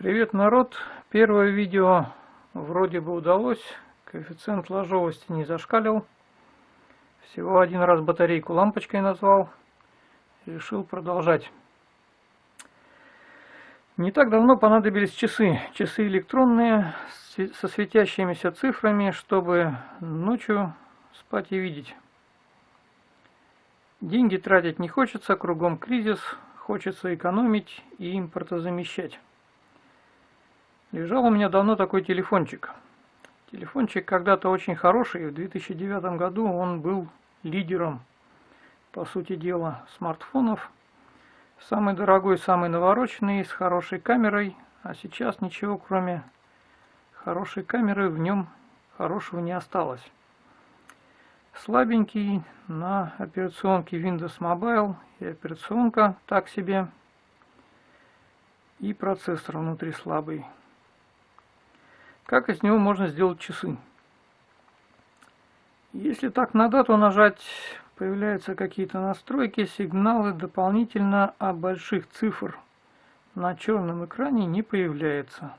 Привет, народ! Первое видео вроде бы удалось, коэффициент ложовости не зашкалил. Всего один раз батарейку лампочкой назвал, решил продолжать. Не так давно понадобились часы, часы электронные, со светящимися цифрами, чтобы ночью спать и видеть. Деньги тратить не хочется, кругом кризис, хочется экономить и импортозамещать. Лежал у меня давно такой телефончик. Телефончик когда-то очень хороший, в 2009 году он был лидером, по сути дела, смартфонов. Самый дорогой, самый навороченный, с хорошей камерой, а сейчас ничего кроме хорошей камеры в нем хорошего не осталось. Слабенький на операционке Windows Mobile и операционка так себе, и процессор внутри слабый. Как из него можно сделать часы? Если так на дату нажать, появляются какие-то настройки, сигналы дополнительно, а больших цифр на черном экране не появляется.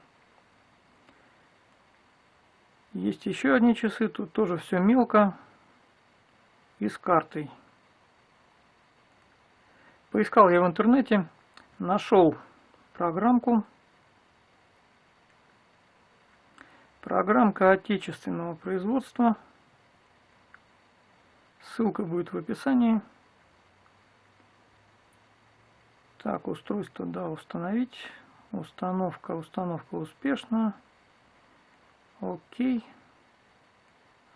Есть еще одни часы, тут тоже все мелко и с картой. Поискал я в интернете, нашел программку Программка отечественного производства. Ссылка будет в описании. Так, устройство, да, установить. Установка, установка успешна. Окей.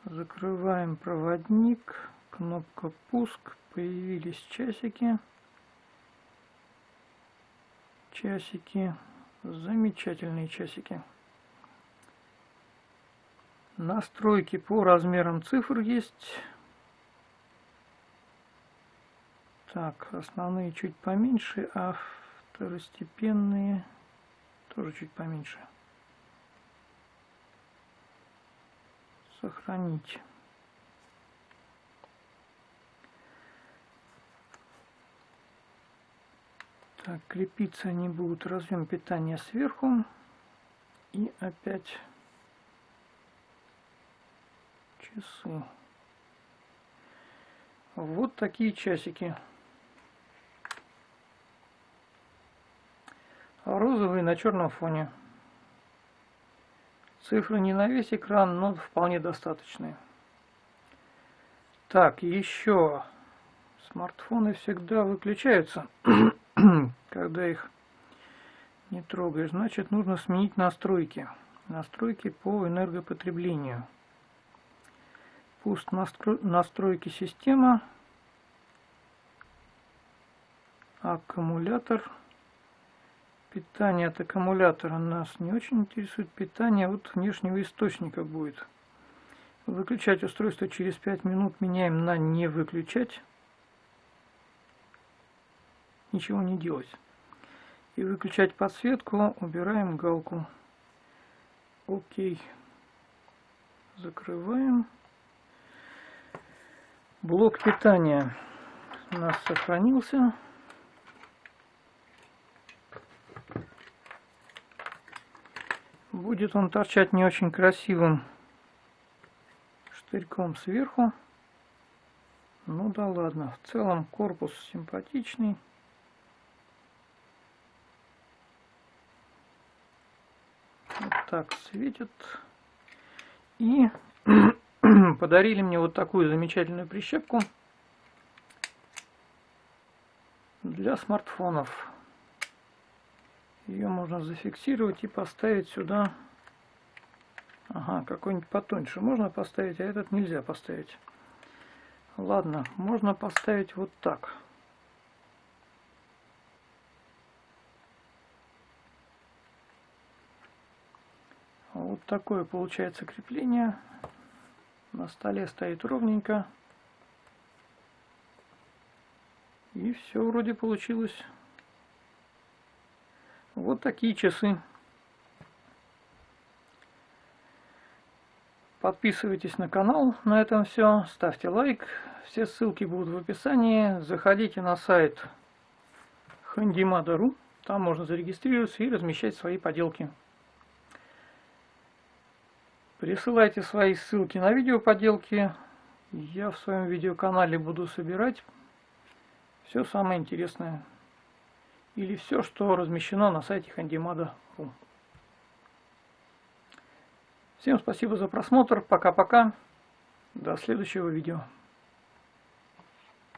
Закрываем проводник. Кнопка пуск. Появились часики. Часики. Замечательные часики. Настройки по размерам цифр есть. Так, основные чуть поменьше, а второстепенные тоже чуть поменьше. Сохранить. Так, крепиться они будут разъем питания сверху. И опять часы. Вот такие часики. Розовые на черном фоне. Цифры не на весь экран, но вполне достаточные. Так, еще смартфоны всегда выключаются, когда их не трогаешь. Значит, нужно сменить настройки. Настройки по энергопотреблению. Пуст настройки система. Аккумулятор. Питание от аккумулятора нас не очень интересует. Питание от внешнего источника будет. Выключать устройство через 5 минут меняем на не выключать. Ничего не делать. И выключать подсветку убираем галку. Окей. Закрываем. Блок питания у нас сохранился. Будет он торчать не очень красивым штырьком сверху. Ну да ладно, в целом корпус симпатичный. Вот так светит. И подарили мне вот такую замечательную прищепку для смартфонов. Ее можно зафиксировать и поставить сюда. Ага, какой-нибудь потоньше можно поставить, а этот нельзя поставить. Ладно, можно поставить вот так. Вот такое получается крепление. На столе стоит ровненько. И все вроде получилось. Вот такие часы. Подписывайтесь на канал. На этом все. Ставьте лайк. Все ссылки будут в описании. Заходите на сайт handimada.ru Там можно зарегистрироваться и размещать свои поделки. Присылайте свои ссылки на видеоподелки. Я в своем видеоканале буду собирать все самое интересное. Или все, что размещено на сайте handimada.ru. Всем спасибо за просмотр. Пока-пока. До следующего видео.